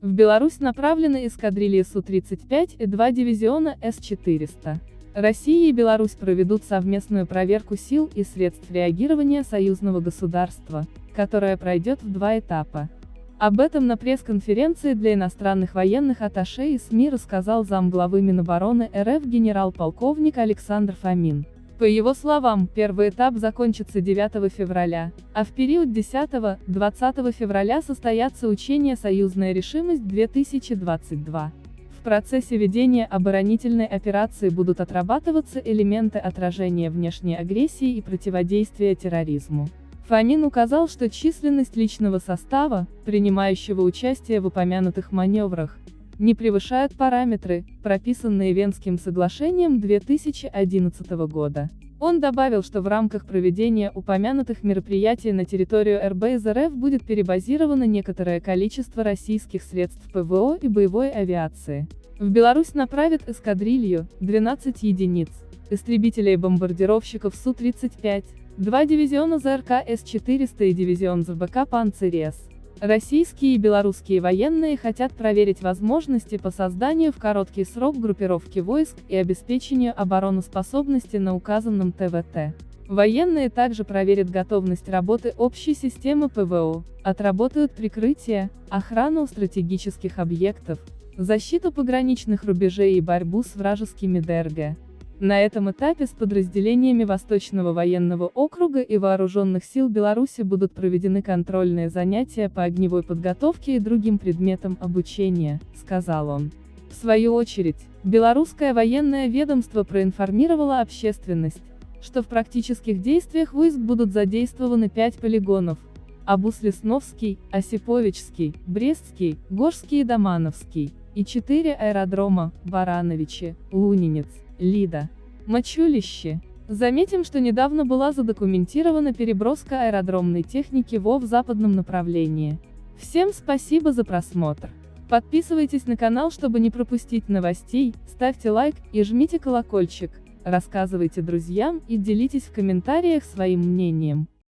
В Беларусь направлены эскадрильи Су-35 и два дивизиона С-400. Россия и Беларусь проведут совместную проверку сил и средств реагирования союзного государства, которая пройдет в два этапа. Об этом на пресс-конференции для иностранных военных атташе и СМИ рассказал замглавы Минобороны РФ генерал-полковник Александр Фомин. По его словам, первый этап закончится 9 февраля, а в период 10-20 февраля состоятся учения «Союзная решимость-2022». В процессе ведения оборонительной операции будут отрабатываться элементы отражения внешней агрессии и противодействия терроризму. Фомин указал, что численность личного состава, принимающего участие в упомянутых маневрах, не превышают параметры, прописанные Венским соглашением 2011 года. Он добавил, что в рамках проведения упомянутых мероприятий на территорию РБ из РФ будет перебазировано некоторое количество российских средств ПВО и боевой авиации. В Беларусь направят эскадрилью, 12 единиц, истребителей-бомбардировщиков Су-35, два дивизиона ЗРК С-400 и дивизион ЗБК «Панцирь-С». Российские и белорусские военные хотят проверить возможности по созданию в короткий срок группировки войск и обеспечению обороноспособности на указанном ТВТ. Военные также проверят готовность работы общей системы ПВО, отработают прикрытие, охрану стратегических объектов, защиту пограничных рубежей и борьбу с вражескими ДРГ. На этом этапе с подразделениями Восточного военного округа и Вооруженных сил Беларуси будут проведены контрольные занятия по огневой подготовке и другим предметам обучения, сказал он. В свою очередь, белорусское военное ведомство проинформировало общественность, что в практических действиях войск будут задействованы пять полигонов, Абус-Лесновский, Осиповичский, Брестский, Горский и Домановский, и четыре аэродрома, Барановичи, Лунинец, Лида. Мочулище. Заметим, что недавно была задокументирована переброска аэродромной техники ВО в западном направлении. Всем спасибо за просмотр. Подписывайтесь на канал, чтобы не пропустить новостей, ставьте лайк и жмите колокольчик, рассказывайте друзьям и делитесь в комментариях своим мнением.